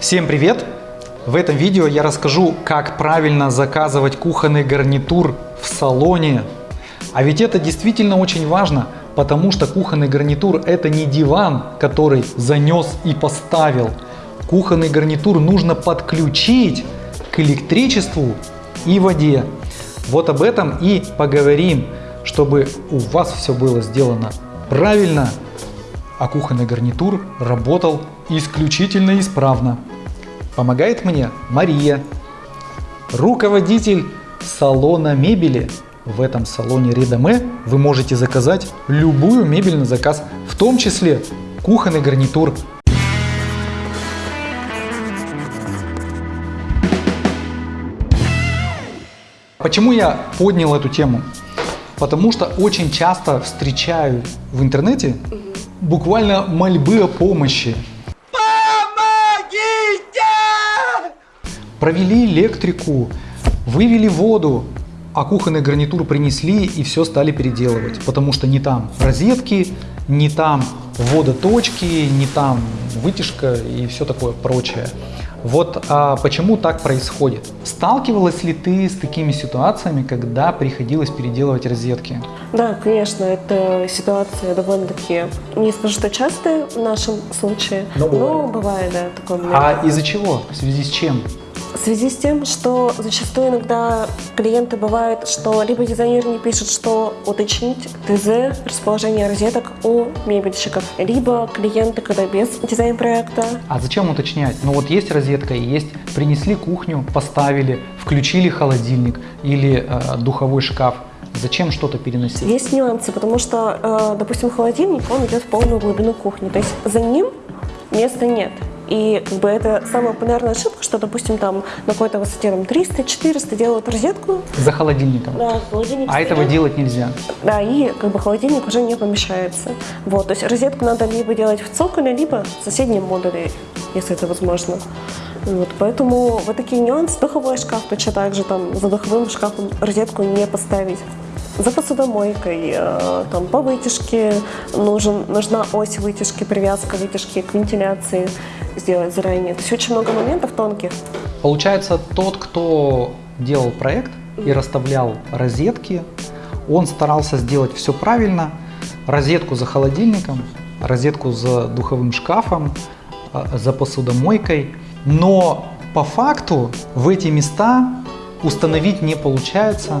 Всем привет! В этом видео я расскажу, как правильно заказывать кухонный гарнитур в салоне. А ведь это действительно очень важно, потому что кухонный гарнитур это не диван, который занес и поставил. Кухонный гарнитур нужно подключить к электричеству и воде. Вот об этом и поговорим, чтобы у вас все было сделано правильно, а кухонный гарнитур работал исключительно исправно. Помогает мне Мария, руководитель салона мебели. В этом салоне Редаме вы можете заказать любую мебель на заказ, в том числе кухонный гарнитур. Почему я поднял эту тему? Потому что очень часто встречаю в интернете буквально мольбы о помощи. Провели электрику, вывели воду, а кухонный гарнитур принесли и все стали переделывать, потому что не там розетки, не там водоточки, не там вытяжка и все такое прочее. Вот а почему так происходит? Сталкивалась ли ты с такими ситуациями, когда приходилось переделывать розетки? Да, конечно, эта ситуация довольно-таки, не скажу, что частая в нашем случае, Но но бывает. да, момент. А из-за чего? В связи с чем? В связи с тем, что зачастую иногда клиенты бывает, что либо дизайнер не пишет, что уточнить ТЗ, расположение розеток у мебельщиков, либо клиенты, когда без дизайн-проекта, А зачем уточнять? Ну вот есть розетка и есть, принесли кухню, поставили, включили холодильник или э, духовой шкаф. Зачем что-то переносить? Есть нюансы, потому что, э, допустим, холодильник, он идет в полную глубину кухни, то есть за ним места нет. И как бы это самая популярная ошибка, что, допустим, там на какой-то высоте там 300-400 делают розетку, За холодильником. да, холодильник А этого стоит. делать нельзя. Да, и как бы холодильник уже не помещается. Вот, то есть розетку надо либо делать в цоколе, либо в соседнем модуле, если это возможно. Вот, поэтому вот такие нюансы. Духовой шкаф точно так же, там, за духовым шкафом розетку не поставить. За посудомойкой, э, там, по вытяжке нужен, нужна ось вытяжки, привязка вытяжки к вентиляции сделать заранее. То есть очень много моментов тонких. Получается, тот, кто делал проект и расставлял розетки, он старался сделать все правильно. Розетку за холодильником, розетку за духовым шкафом, а, за посудомойкой. Но по факту в эти места установить не получается,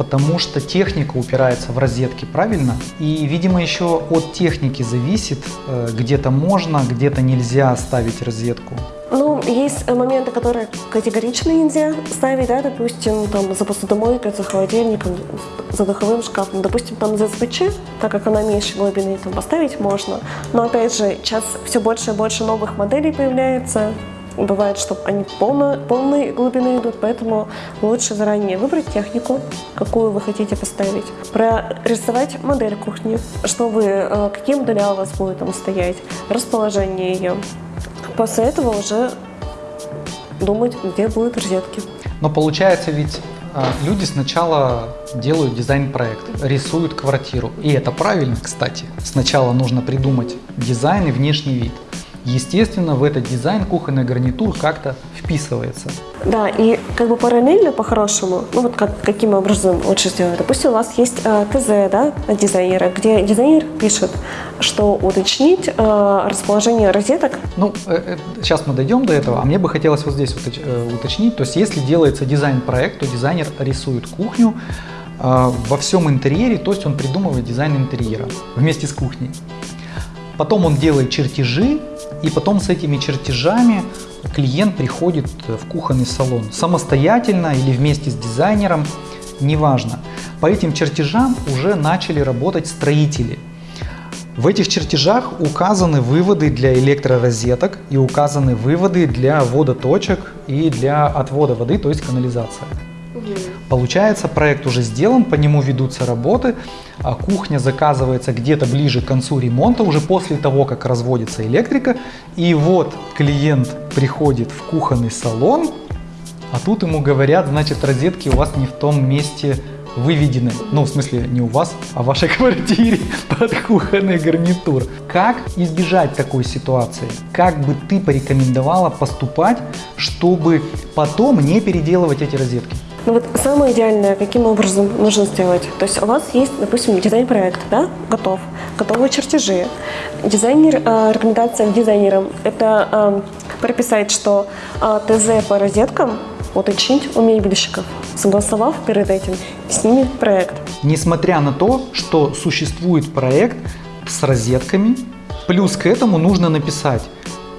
потому что техника упирается в розетки, правильно? И, видимо, еще от техники зависит, э, где-то можно, где-то нельзя ставить розетку. Ну, есть э, моменты, которые категорично нельзя ставить, да, допустим, там, за посудомойкой, за холодильником, за духовым шкафом. Допустим, там за СПЧ, так как она меньше глубины, там поставить можно. Но, опять же, сейчас все больше и больше новых моделей появляется. Бывает, что они полно, полной глубины идут, поэтому лучше заранее выбрать технику, какую вы хотите поставить, прорисовать модель кухни, что вы, э, какие модуля у вас будут там стоять, расположение ее. После этого уже думать, где будут розетки. Но получается ведь а, люди сначала делают дизайн-проект, рисуют квартиру. И это правильно, кстати. Сначала нужно придумать дизайн и внешний вид. Естественно, в этот дизайн кухонный гарнитур как-то вписывается. Да, и как бы параллельно по-хорошему, ну вот как, каким образом лучше сделать. Допустим, у вас есть э, ТЗ, да, дизайнера, где дизайнер пишет, что уточнить э, расположение розеток Ну, э, э, сейчас мы дойдем до этого, а мне бы хотелось вот здесь уточ- э, уточнить. То есть, если делается дизайн-проект, то дизайнер рисует кухню э, во всем интерьере, то есть он придумывает дизайн интерьера вместе с кухней. Потом он делает чертежи, и потом с этими чертежами клиент приходит в кухонный салон самостоятельно или вместе с дизайнером, неважно. По этим чертежам уже начали работать строители. В этих чертежах указаны выводы для электророзеток и указаны выводы для водоточек и для отвода воды, то есть канализация. Получается, проект уже сделан, по нему ведутся работы, а кухня заказывается где-то ближе к концу ремонта, уже после того, как разводится электрика. И вот клиент приходит в кухонный салон, а тут ему говорят, значит, розетки у вас не в том месте выведены, ну, в смысле, не у вас, а в вашей квартире под кухонный гарнитур. Как избежать такой ситуации? Как бы ты порекомендовала поступать, чтобы потом не переделывать эти розетки? Ну вот самое идеальное, каким образом нужно сделать. То есть у вас есть, допустим, дизайн-проект, да, готов, готовые чертежи. Дизайнер, э, рекомендация к дизайнерам – это э, прописать, что э, ТЗ по розеткам уточнить у мебельщиков, согласовав перед этим с ними проект. Несмотря на то, что существует проект с розетками, плюс к этому нужно написать,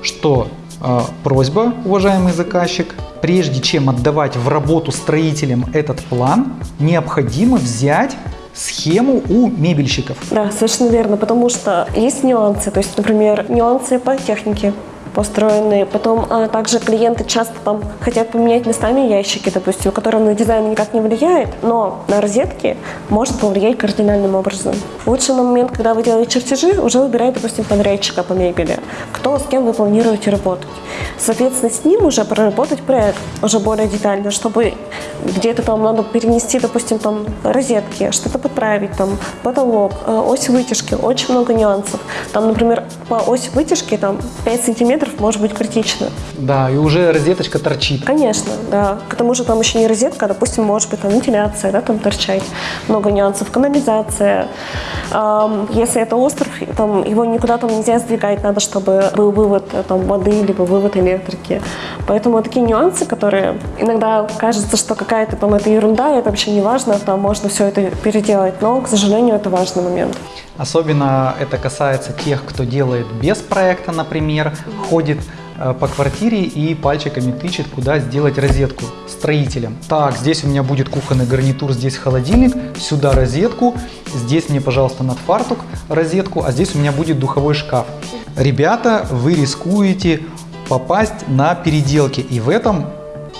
что э, просьба, уважаемый заказчик, прежде чем отдавать в работу строителям этот план, необходимо взять схему у мебельщиков. Да, совершенно верно, потому что есть нюансы, то есть, например, нюансы по технике, построенные. Потом а, также клиенты часто там хотят поменять местами ящики, допустим, которые на дизайн никак не влияет, но на розетки может повлиять кардинальным образом. Лучше на момент, когда вы делаете чертежи, уже выбирать, допустим, подрядчика по мебели, кто с кем вы планируете работать. Соответственно, с ним уже проработать проект уже более детально, чтобы где-то там надо перенести, допустим, там розетки, что-то подправить, там потолок, э, ось вытяжки, очень много нюансов. Там, например, по оси вытяжки там 5 сантиметров может быть критично. Да, и уже розеточка торчит. Конечно, да. К тому же там еще не розетка, а, допустим, может быть там вентиляция, да, там торчать. Много нюансов. Канализация. Если это остров, там его никуда там нельзя сдвигать, надо, чтобы был вывод э, там воды, либо вывод электрики. Поэтому такие нюансы, которые иногда кажется, что какая-то там это ерунда, это вообще не важно, там можно все это переделать, но, к сожалению, это важный момент. Особенно это касается тех, кто делает без проекта, например, ходит э, по квартире и пальчиками тычет, куда сделать розетку строителям. Так, здесь у меня будет кухонный гарнитур, здесь холодильник, сюда розетку, здесь мне, пожалуйста, над фартук розетку, а здесь у меня будет духовой шкаф. Ребята, вы рискуете попасть на переделки, и в этом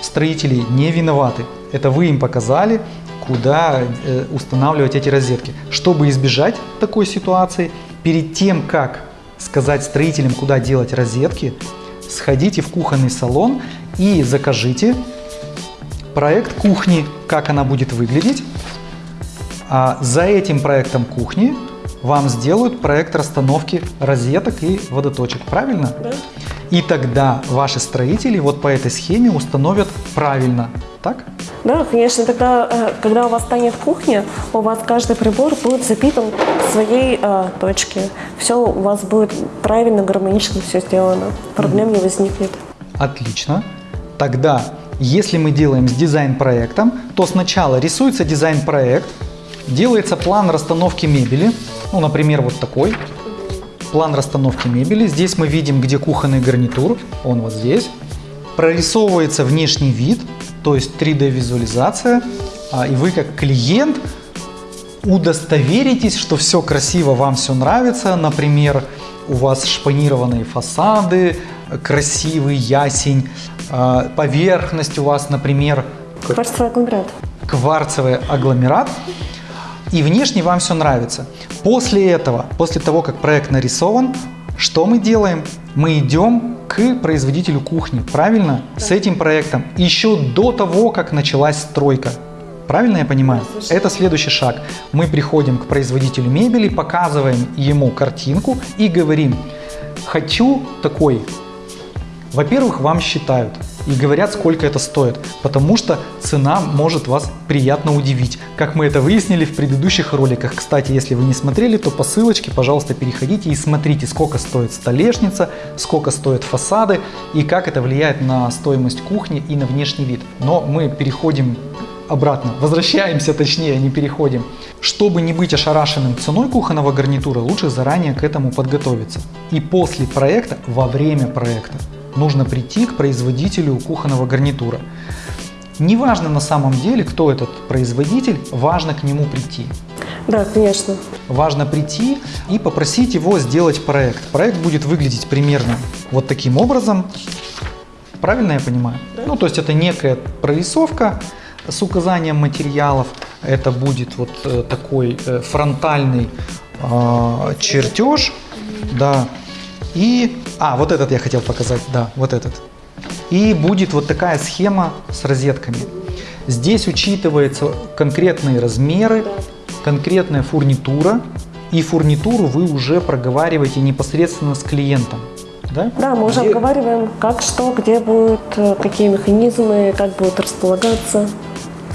строители не виноваты. Это вы им показали, куда э, устанавливать эти розетки. Чтобы избежать такой ситуации, перед тем, как сказать строителям, куда делать розетки, сходите в кухонный салон и закажите проект кухни, как она будет выглядеть. А за этим проектом кухни вам сделают проект расстановки розеток и водоточек, правильно? Да. И тогда ваши строители вот по этой схеме установят правильно, так? Да, конечно, тогда, э, когда у вас станет кухня, у вас каждый прибор будет запитан в своей э, точке. Все у вас будет правильно, гармонично все сделано. Проблем не возникнет. Отлично. Тогда, если мы делаем с дизайн-проектом, то сначала рисуется дизайн-проект, делается план расстановки мебели, ну, например, вот такой. План расстановки мебели. Здесь мы видим, где кухонный гарнитур, он вот здесь. Прорисовывается внешний вид, то есть 3D визуализация, а, и вы как клиент удостоверитесь, что все красиво, вам все нравится. Например, у вас шпанированные фасады, красивый ясень, а, поверхность у вас, например, Кварцевый агломерат. кварцевый агломерат, и внешне вам все нравится. После этого, после того, как проект нарисован, что мы делаем? Мы идем к производителю кухни, правильно? Да. С этим проектом еще до того, как началась стройка. Правильно я понимаю? Да, Это следующий шаг. Мы приходим к производителю мебели, показываем ему картинку и говорим, хочу такой. Во-первых, вам считают и говорят, сколько это стоит, потому что цена может вас приятно удивить, как мы это выяснили в предыдущих роликах. Кстати, если вы не смотрели, то по ссылочке, пожалуйста, переходите и смотрите, сколько стоит столешница, сколько стоят фасады и как это влияет на стоимость кухни и на внешний вид. Но мы переходим обратно, возвращаемся точнее, не переходим. Чтобы не быть ошарашенным ценой кухонного гарнитура, лучше заранее к этому подготовиться. И после проекта, во время проекта, нужно прийти к производителю кухонного гарнитура. Неважно на самом деле, кто этот производитель, важно к нему прийти. Да, конечно. Важно прийти и попросить его сделать проект. Проект будет выглядеть примерно вот таким образом. Правильно я понимаю? Да. Ну, то есть это некая прорисовка с указанием материалов. Это будет вот э, такой э, фронтальный э, чертеж. Да, и, а, вот этот я хотел показать, да, вот этот. И будет вот такая схема с розетками. Здесь учитываются конкретные размеры, конкретная фурнитура, и фурнитуру вы уже проговариваете непосредственно с клиентом. Да, Да, мы уже Где- обговариваем, как что, где будет, э, какие механизмы, как будет располагаться,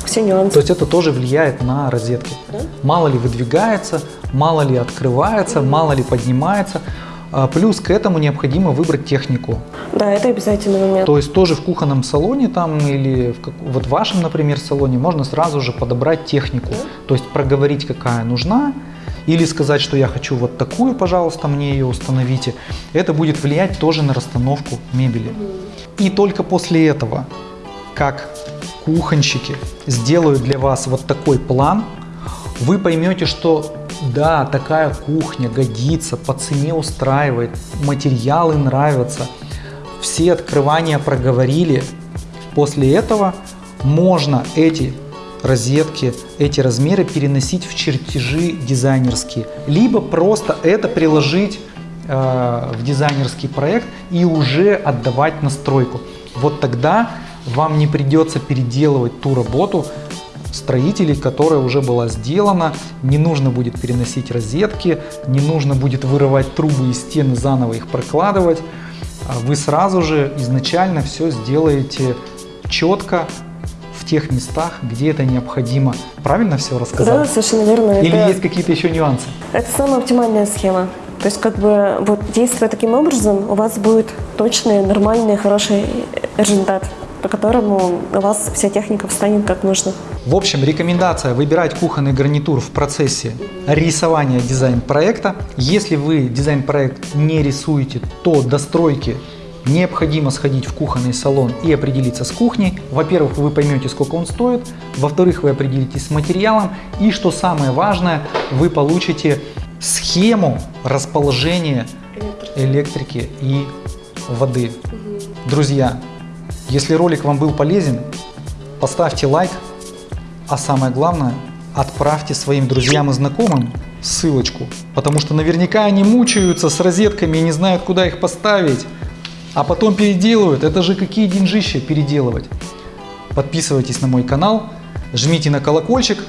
все нюансы. То есть это тоже влияет на розетки. Да. Мало ли выдвигается, мало ли открывается, мало ли поднимается. А Плюс к этому необходимо выбрать технику. Да, это обязательный момент. То есть тоже в кухонном салоне там или в как- вот в вашем, например, салоне можно сразу же подобрать технику. То есть проговорить, какая нужна, или сказать, что я хочу вот такую, пожалуйста, мне ее установите. Это будет влиять тоже на расстановку мебели. И только после этого, как кухонщики сделают для вас вот такой план, вы поймете, что да, такая кухня годится, по цене устраивает, материалы нравятся, все открывания проговорили. После этого можно эти розетки, эти размеры переносить в чертежи дизайнерские, либо просто это приложить э, в дизайнерский проект и уже отдавать на стройку. Вот тогда вам не придется переделывать ту работу строителей, которая уже была сделана, не нужно будет переносить розетки, не нужно будет вырывать трубы из стены, заново их прокладывать. А Вы сразу же изначально все сделаете четко в тех местах, где это необходимо. Правильно все рассказал? Да, совершенно верно. Или это, есть какие-то еще нюансы? это самая оптимальная схема. То есть, как бы, вот действуя таким образом, у вас будет точный, нормальный, хороший результат, по которому у вас вся техника встанет как нужно. В общем, рекомендация выбирать кухонный гарнитур в процессе рисования дизайн-проекта. Если вы дизайн-проект не рисуете, то до стройки необходимо сходить в кухонный салон и определиться с кухней. Во-первых, вы поймете, сколько он стоит. Во-вторых, вы определитесь с материалом. И что самое важное, вы получите схему расположения электрики и воды. Друзья, если ролик вам был полезен, поставьте лайк, а самое главное, отправьте своим друзьям и знакомым ссылочку, потому что наверняка они мучаются с розетками и не знают, куда их поставить, а потом переделывают. Это же какие деньжища переделывать. Подписывайтесь на мой канал, жмите на колокольчик,